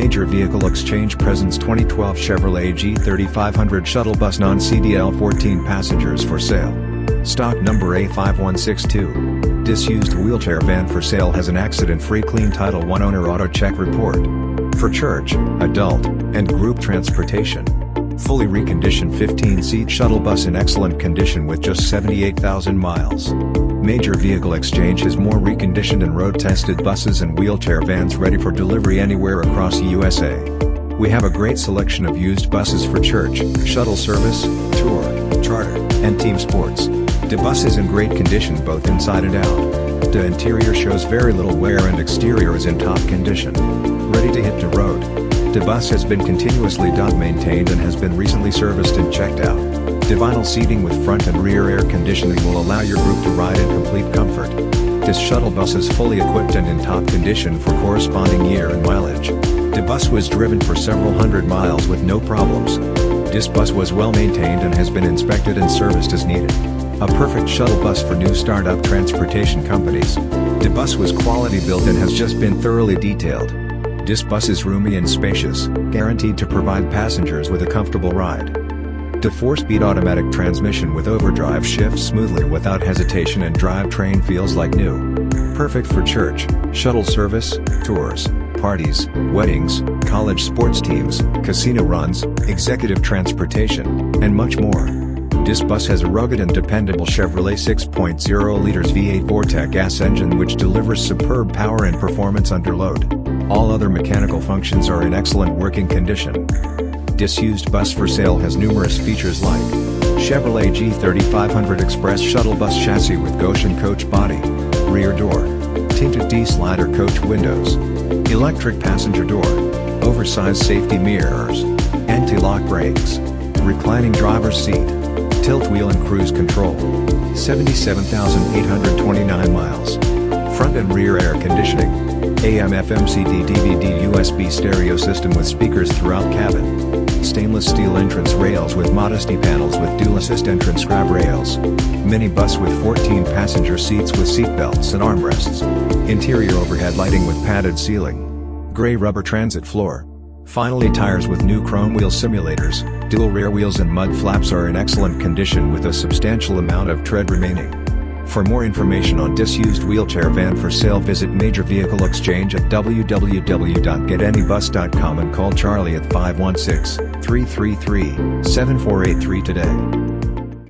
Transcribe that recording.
Major Vehicle Exchange presents 2012 Chevrolet G3500 shuttle bus non-CDL 14 passengers for sale. Stock number A5162. Disused wheelchair van for sale has an accident-free clean Title 1 owner auto check report. For church, adult, and group transportation. Fully reconditioned 15-seat shuttle bus in excellent condition with just 78,000 miles. Major Vehicle Exchange has more reconditioned and road-tested buses and wheelchair vans ready for delivery anywhere across USA. We have a great selection of used buses for church, shuttle service, tour, charter, and team sports. The bus is in great condition both inside and out. The interior shows very little wear and exterior is in top condition. Ready to hit the road. The bus has been continuously maintained and has been recently serviced and checked out. The vinyl seating with front and rear air conditioning will allow your group to ride in complete comfort. This shuttle bus is fully equipped and in top condition for corresponding year and mileage. The bus was driven for several hundred miles with no problems. This bus was well maintained and has been inspected and serviced as needed. A perfect shuttle bus for new startup transportation companies. The bus was quality built and has just been thoroughly detailed. This bus is roomy and spacious, guaranteed to provide passengers with a comfortable ride. The 4-speed automatic transmission with overdrive shifts smoothly without hesitation and drivetrain feels like new. Perfect for church, shuttle service, tours, parties, weddings, college sports teams, casino runs, executive transportation, and much more. This bus has a rugged and dependable Chevrolet 6.0 liters V8 Vortec gas engine which delivers superb power and performance under load. All other mechanical functions are in excellent working condition disused bus for sale has numerous features like Chevrolet G3500 Express Shuttle Bus Chassis with Goshen Coach Body, Rear Door, Tinted D-Slider Coach Windows, Electric Passenger Door, Oversized Safety Mirrors, Anti-Lock Brakes, Reclining Driver's Seat, Tilt Wheel and Cruise Control, 77,829 miles, Front and Rear Air Conditioning, AM FM CD DVD USB stereo system with speakers throughout cabin stainless steel entrance rails with modesty panels with dual assist entrance grab rails. Mini bus with 14 passenger seats with seat belts and armrests. Interior overhead lighting with padded ceiling. Gray rubber transit floor. Finally tires with new chrome wheel simulators, dual rear wheels and mud flaps are in excellent condition with a substantial amount of tread remaining. For more information on disused wheelchair van for sale visit Major Vehicle Exchange at www.getanybus.com and call Charlie at 516-333-7483 today.